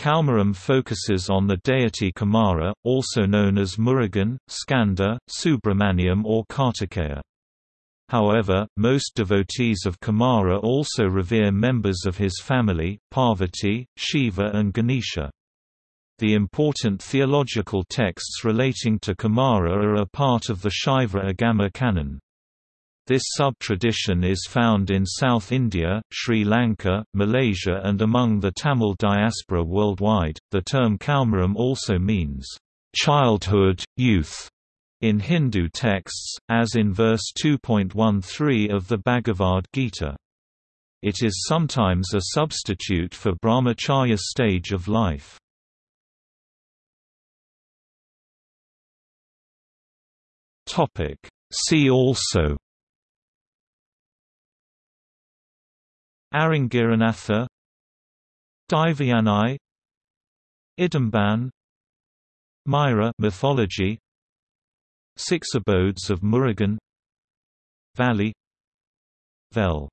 Kaumaram focuses on the deity Kumara, also known as Murugan, Skanda, Subramaniam or Kartikeya. However, most devotees of Kumara also revere members of his family, Parvati, Shiva and Ganesha. The important theological texts relating to Kumara are a part of the Shaiva Agama canon. This sub-tradition is found in South India, Sri Lanka, Malaysia and among the Tamil diaspora worldwide. The term Kaumaram also means childhood, youth in Hindu texts, as in verse 2.13 of the Bhagavad Gita. It is sometimes a substitute for brahmacharya stage of life. See also Arangiranatha Daivayanai Idumban Myra mythology Six Abodes of Murugan Valli Vel